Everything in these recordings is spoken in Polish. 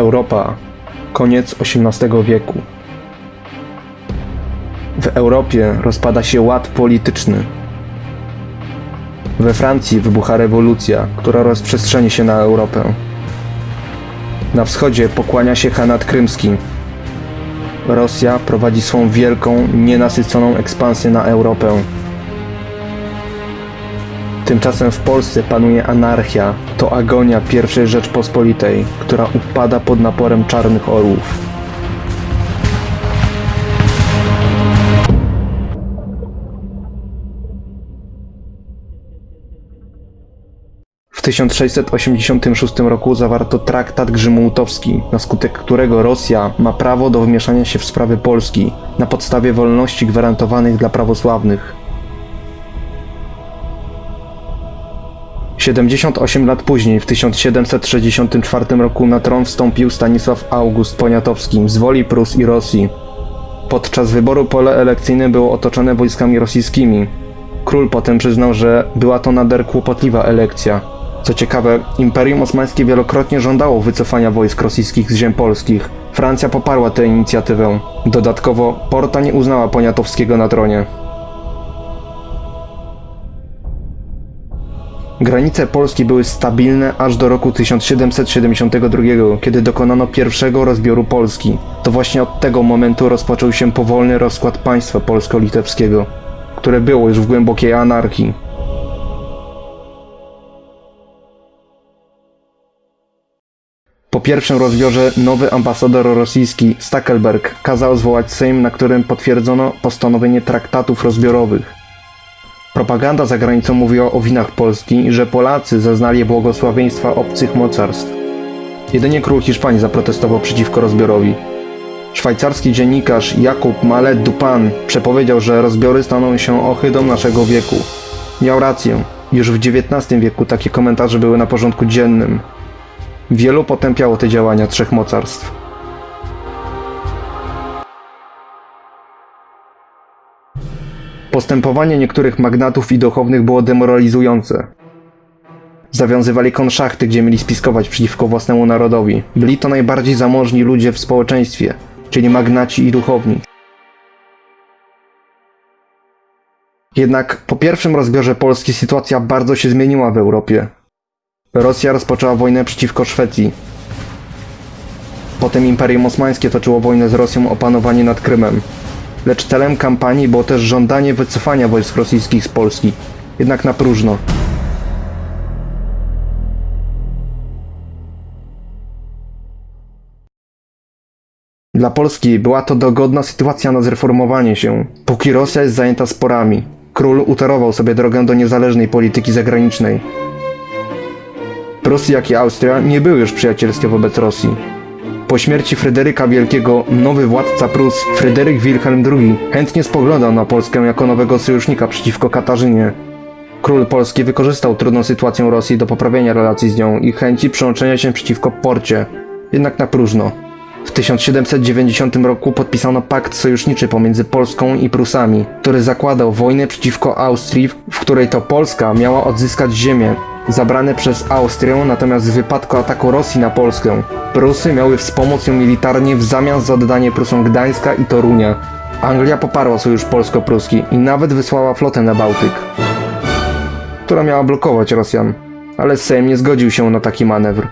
Europa. Koniec XVIII wieku. W Europie rozpada się ład polityczny. We Francji wybucha rewolucja, która rozprzestrzeni się na Europę. Na wschodzie pokłania się Hanat Krymski. Rosja prowadzi swą wielką, nienasyconą ekspansję na Europę. Tymczasem w Polsce panuje anarchia. To agonia I Rzeczpospolitej, która upada pod naporem czarnych orłów. W 1686 roku zawarto traktat Grzymułtowski, na skutek którego Rosja ma prawo do wmieszania się w sprawy Polski na podstawie wolności gwarantowanych dla prawosławnych. 78 lat później, w 1764 roku na tron wstąpił Stanisław August Poniatowski z woli Prus i Rosji. Podczas wyboru pole elekcyjne było otoczone wojskami rosyjskimi. Król potem przyznał, że była to nader kłopotliwa elekcja. Co ciekawe, Imperium Osmańskie wielokrotnie żądało wycofania wojsk rosyjskich z ziem polskich. Francja poparła tę inicjatywę. Dodatkowo Porta nie uznała Poniatowskiego na tronie. Granice Polski były stabilne aż do roku 1772, kiedy dokonano pierwszego rozbioru Polski. To właśnie od tego momentu rozpoczął się powolny rozkład państwa polsko-litewskiego, które było już w głębokiej anarchii. Po pierwszym rozbiorze nowy ambasador rosyjski Stackelberg kazał zwołać Sejm, na którym potwierdzono postanowienie traktatów rozbiorowych. Propaganda za granicą mówiła o winach Polski, że Polacy zaznali błogosławieństwa obcych mocarstw. Jedynie król Hiszpanii zaprotestował przeciwko rozbiorowi. Szwajcarski dziennikarz Jakub Malet Dupin przepowiedział, że rozbiory staną się ohydą naszego wieku. Miał rację. Już w XIX wieku takie komentarze były na porządku dziennym. Wielu potępiało te działania trzech mocarstw. Postępowanie niektórych magnatów i duchownych było demoralizujące. Zawiązywali konszachty, gdzie mieli spiskować przeciwko własnemu narodowi. Byli to najbardziej zamożni ludzie w społeczeństwie, czyli magnaci i duchowni. Jednak po pierwszym rozbiorze Polski sytuacja bardzo się zmieniła w Europie. Rosja rozpoczęła wojnę przeciwko Szwecji. Potem Imperium Osmańskie toczyło wojnę z Rosją o panowanie nad Krymem. Lecz celem kampanii było też żądanie wycofania wojsk rosyjskich z Polski. Jednak na próżno. Dla Polski była to dogodna sytuacja na zreformowanie się, póki Rosja jest zajęta sporami. Król utorował sobie drogę do niezależnej polityki zagranicznej. Prusy, jak i Austria nie były już przyjacielskie wobec Rosji. Po śmierci Fryderyka Wielkiego nowy władca Prus, Fryderyk Wilhelm II, chętnie spoglądał na Polskę jako nowego sojusznika przeciwko Katarzynie. Król Polski wykorzystał trudną sytuację Rosji do poprawienia relacji z nią i chęci przyłączenia się przeciwko Porcie, jednak na próżno. W 1790 roku podpisano pakt sojuszniczy pomiędzy Polską i Prusami, który zakładał wojnę przeciwko Austrii, w której to Polska miała odzyskać ziemię, zabrane przez Austrię, natomiast w wypadku ataku Rosji na Polskę, Prusy miały wspomóc ją militarnie w zamian za oddanie Prusom Gdańska i Torunia. Anglia poparła sojusz polsko-pruski i nawet wysłała flotę na Bałtyk, która miała blokować Rosjan, ale Sejm nie zgodził się na taki manewr.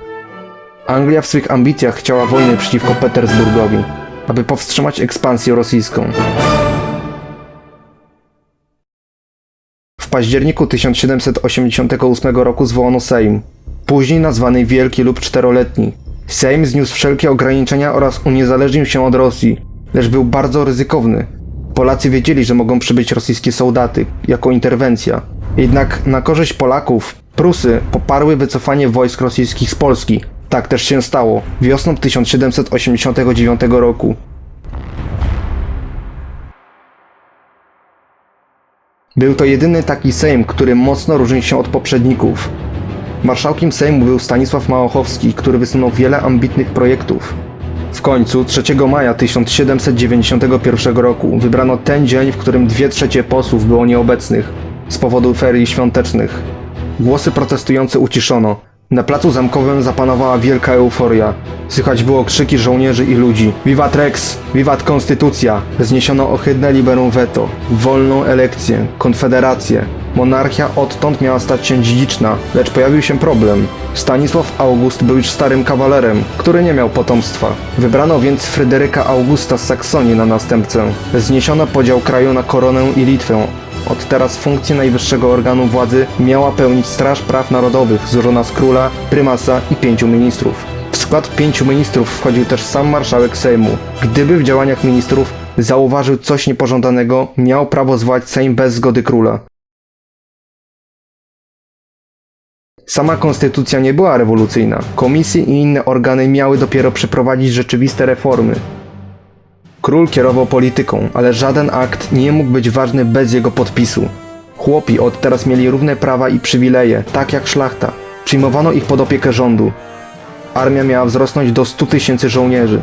Anglia w swych ambicjach chciała wojny przeciwko Petersburgowi, aby powstrzymać ekspansję rosyjską. Październiku 1788 roku zwołano Sejm, później nazwany Wielki lub Czteroletni. Sejm zniósł wszelkie ograniczenia oraz uniezależnił się od Rosji, lecz był bardzo ryzykowny. Polacy wiedzieli, że mogą przybyć rosyjskie soldaty jako interwencja. Jednak na korzyść Polaków Prusy poparły wycofanie wojsk rosyjskich z Polski. Tak też się stało wiosną 1789 roku. Był to jedyny taki Sejm, który mocno różni się od poprzedników. Marszałkiem Sejmu był Stanisław Małochowski, który wysunął wiele ambitnych projektów. W końcu 3 maja 1791 roku wybrano ten dzień, w którym dwie trzecie posłów było nieobecnych z powodu ferii świątecznych. Głosy protestujące uciszono. Na placu zamkowym zapanowała wielka euforia. Słychać było krzyki żołnierzy i ludzi. Wiwat Rex! Wiwat Konstytucja! Zniesiono ohydne liberum veto. Wolną elekcję. Konfederację. Monarchia odtąd miała stać się dziedziczna, lecz pojawił się problem. Stanisław August był już starym kawalerem, który nie miał potomstwa. Wybrano więc Fryderyka Augusta z Saksonii na następcę. Zniesiono podział kraju na koronę i Litwę. Od teraz funkcję najwyższego organu władzy miała pełnić Straż Praw Narodowych, złożona z króla, prymasa i pięciu ministrów. W skład pięciu ministrów wchodził też sam marszałek Sejmu. Gdyby w działaniach ministrów zauważył coś niepożądanego, miał prawo zwołać Sejm bez zgody króla. Sama konstytucja nie była rewolucyjna. Komisje i inne organy miały dopiero przeprowadzić rzeczywiste reformy. Król kierował polityką, ale żaden akt nie mógł być ważny bez jego podpisu. Chłopi od teraz mieli równe prawa i przywileje, tak jak szlachta. Przyjmowano ich pod opiekę rządu. Armia miała wzrosnąć do 100 tysięcy żołnierzy.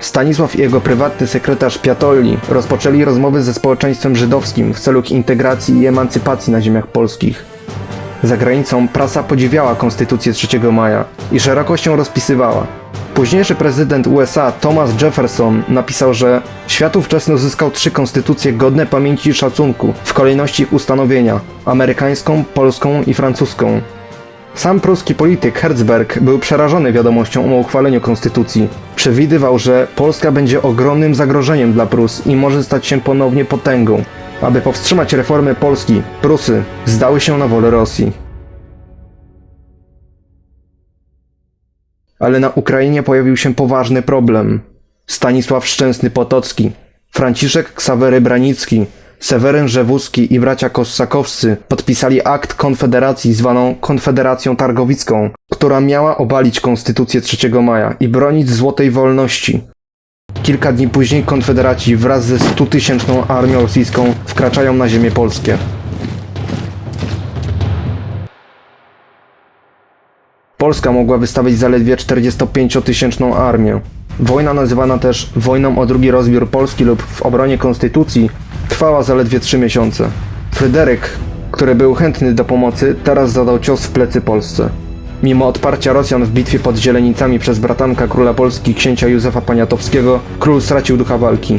Stanisław i jego prywatny sekretarz Piatolli rozpoczęli rozmowy ze społeczeństwem żydowskim w celu ich integracji i emancypacji na ziemiach polskich. Za granicą prasa podziwiała konstytucję 3 maja i szeroko się rozpisywała. Późniejszy prezydent USA Thomas Jefferson napisał, że świat ówczesny uzyskał trzy konstytucje godne pamięci i szacunku w kolejności ustanowienia amerykańską, polską i francuską. Sam pruski polityk Herzberg był przerażony wiadomością o uchwaleniu konstytucji. Przewidywał, że Polska będzie ogromnym zagrożeniem dla Prus i może stać się ponownie potęgą. Aby powstrzymać reformy Polski, Prusy zdały się na wolę Rosji. Ale na Ukrainie pojawił się poważny problem. Stanisław Szczęsny Potocki, Franciszek Ksawery Branicki, Seweryn Rzewuski i bracia Kossakowscy podpisali akt konfederacji zwaną Konfederacją Targowicką, która miała obalić konstytucję 3 maja i bronić złotej wolności. Kilka dni później konfederaci wraz ze 100-tysięczną armią rosyjską wkraczają na ziemię polskie. Polska mogła wystawić zaledwie 45-tysięczną armię. Wojna nazywana też wojną o drugi rozbiór Polski lub w obronie konstytucji trwała zaledwie 3 miesiące. Fryderyk, który był chętny do pomocy, teraz zadał cios w plecy Polsce. Mimo odparcia Rosjan w bitwie pod Zielenicami przez bratanka króla Polski księcia Józefa Poniatowskiego, król stracił ducha walki.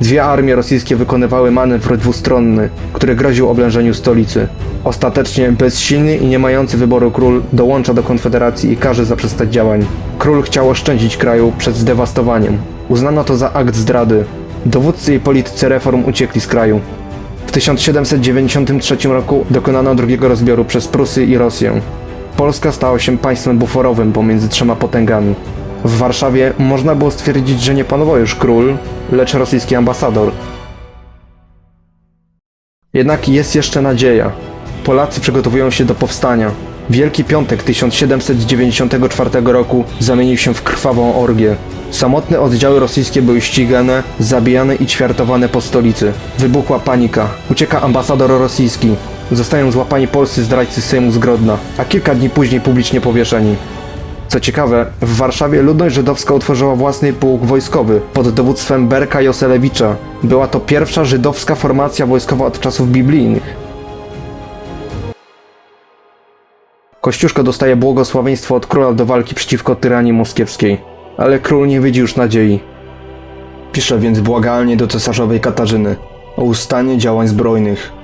Dwie armie rosyjskie wykonywały manewr dwustronny, który groził oblężeniu stolicy. Ostatecznie bezsilny i nie mający wyboru król dołącza do konfederacji i każe zaprzestać działań. Król chciał oszczędzić kraju przed zdewastowaniem. Uznano to za akt zdrady. Dowódcy i politycy reform uciekli z kraju. W 1793 roku dokonano drugiego rozbioru przez Prusy i Rosję. Polska stała się państwem buforowym pomiędzy trzema potęgami. W Warszawie można było stwierdzić, że nie panował już król, lecz rosyjski ambasador. Jednak jest jeszcze nadzieja. Polacy przygotowują się do powstania. Wielki Piątek 1794 roku zamienił się w krwawą orgię. Samotne oddziały rosyjskie były ścigane, zabijane i ćwiartowane po stolicy. Wybuchła panika. Ucieka ambasador rosyjski. Zostają złapani polscy zdrajcy Sejmu z Grodna, a kilka dni później publicznie powieszeni. Co ciekawe, w Warszawie ludność żydowska utworzyła własny pułk wojskowy pod dowództwem Berka Joselewicza. Była to pierwsza żydowska formacja wojskowa od czasów biblijnych. Kościuszko dostaje błogosławieństwo od króla do walki przeciwko tyranii moskiewskiej, ale król nie widzi już nadziei. Pisze więc błagalnie do cesarzowej Katarzyny o ustanie działań zbrojnych.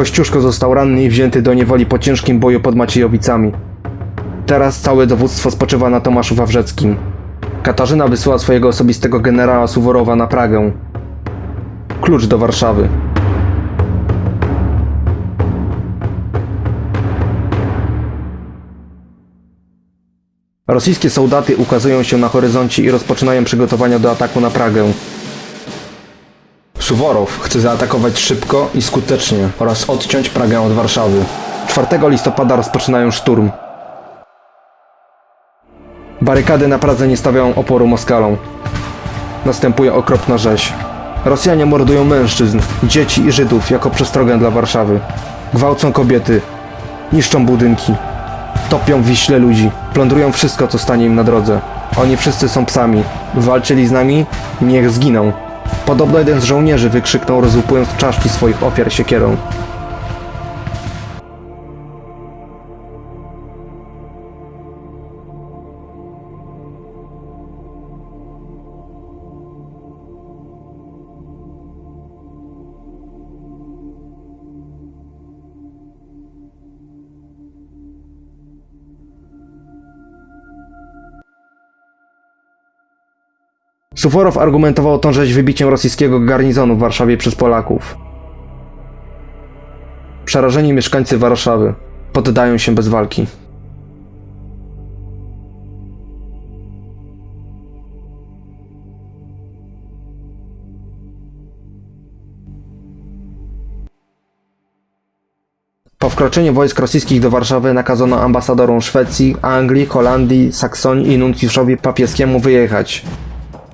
Kościuszko został ranny i wzięty do niewoli po ciężkim boju pod Maciejowicami. Teraz całe dowództwo spoczywa na Tomaszu Wawrzeckim. Katarzyna wysyła swojego osobistego generała Suworowa na Pragę. Klucz do Warszawy. Rosyjskie soldaty ukazują się na horyzoncie i rozpoczynają przygotowania do ataku na Pragę. Suworow chce zaatakować szybko i skutecznie oraz odciąć Pragę od Warszawy. 4 listopada rozpoczynają szturm. Barykady na Pradze nie stawiają oporu Moskalom. Następuje okropna rzeź. Rosjanie mordują mężczyzn, dzieci i Żydów jako przestrogę dla Warszawy. Gwałcą kobiety, niszczą budynki, topią w Wiśle ludzi. Plądrują wszystko, co stanie im na drodze. Oni wszyscy są psami. Walczyli z nami? Niech zginą. Podobno jeden z żołnierzy wykrzyknął, rozłupując czaszki swoich ofiar siekierą. Suforow argumentował tą rzeź wybiciem rosyjskiego garnizonu w Warszawie przez Polaków. Przerażeni mieszkańcy Warszawy poddają się bez walki. Po wkroczeniu wojsk rosyjskich do Warszawy nakazano ambasadorom Szwecji, Anglii, Holandii, Saksonii i nuncjuszowi papieskiemu wyjechać,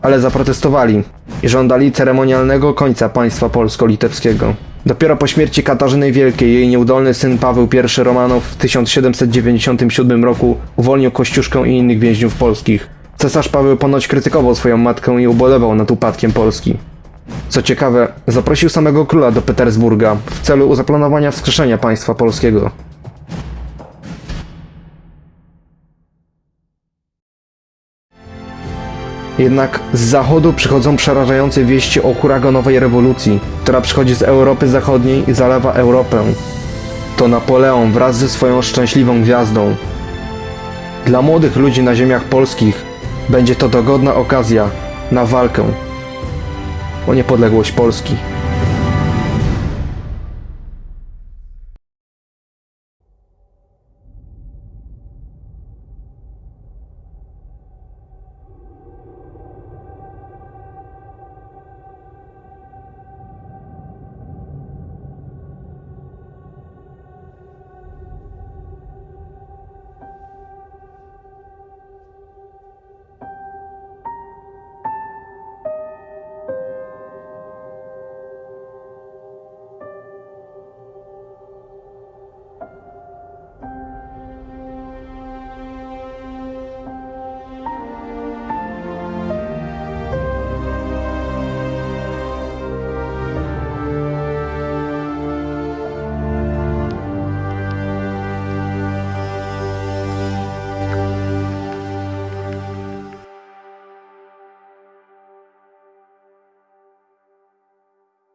ale zaprotestowali i żądali ceremonialnego końca państwa polsko-litewskiego. Dopiero po śmierci Katarzyny Wielkiej jej nieudolny syn Paweł I Romanow w 1797 roku uwolnił Kościuszkę i innych więźniów polskich. Cesarz Paweł ponoć krytykował swoją matkę i ubolewał nad upadkiem Polski. Co ciekawe, zaprosił samego króla do Petersburga w celu zaplanowania wskrzeszenia państwa polskiego. Jednak z zachodu przychodzą przerażające wieści o huraganowej rewolucji, która przychodzi z Europy Zachodniej i zalewa Europę. To Napoleon wraz ze swoją szczęśliwą gwiazdą. Dla młodych ludzi na ziemiach polskich będzie to dogodna okazja na walkę o niepodległość Polski.